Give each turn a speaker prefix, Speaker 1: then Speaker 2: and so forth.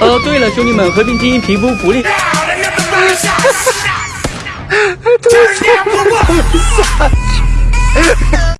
Speaker 1: 哦，对了，兄弟们，和平精英皮肤福利。